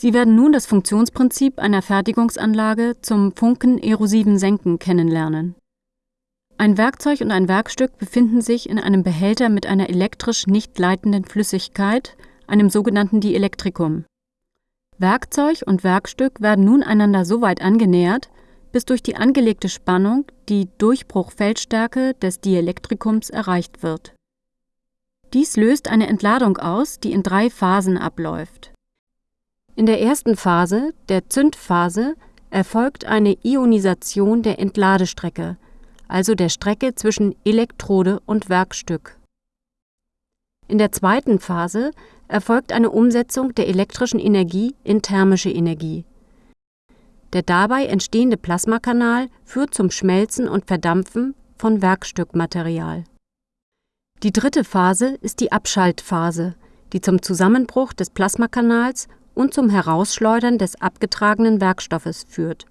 Sie werden nun das Funktionsprinzip einer Fertigungsanlage zum funkenerosiven Senken kennenlernen. Ein Werkzeug und ein Werkstück befinden sich in einem Behälter mit einer elektrisch nicht leitenden Flüssigkeit, einem sogenannten Dielektrikum. Werkzeug und Werkstück werden nun einander so weit angenähert, bis durch die angelegte Spannung die Durchbruchfeldstärke des Dielektrikums erreicht wird. Dies löst eine Entladung aus, die in drei Phasen abläuft. In der ersten Phase, der Zündphase, erfolgt eine Ionisation der Entladestrecke – also der Strecke zwischen Elektrode und Werkstück. In der zweiten Phase erfolgt eine Umsetzung der elektrischen Energie in thermische Energie. Der dabei entstehende Plasmakanal führt zum Schmelzen und Verdampfen von Werkstückmaterial. Die dritte Phase ist die Abschaltphase, die zum Zusammenbruch des Plasmakanals und zum Herausschleudern des abgetragenen Werkstoffes führt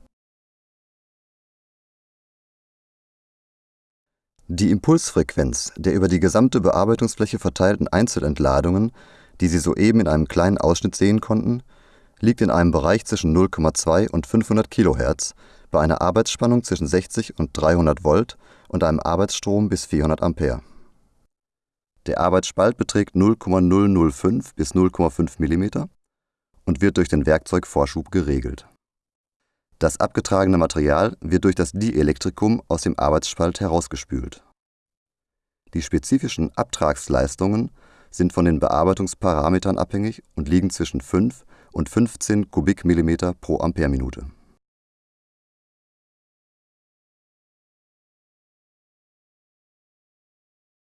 Die Impulsfrequenz der über die gesamte Bearbeitungsfläche verteilten Einzelentladungen, die Sie soeben in einem kleinen Ausschnitt sehen konnten, liegt in einem Bereich zwischen 0,2 und 500 kHz bei einer Arbeitsspannung zwischen 60 und 300 Volt und einem Arbeitsstrom bis 400 Ampere. Der Arbeitsspalt beträgt 0,005 bis 0,5 mm und wird durch den Werkzeugvorschub geregelt das abgetragene Material wird durch das Dielektrikum aus dem Arbeitsspalt herausgespült. Die spezifischen Abtragsleistungen sind von den Bearbeitungsparametern abhängig und liegen zwischen 5 und 15 Kubikmillimeter pro Ampereminute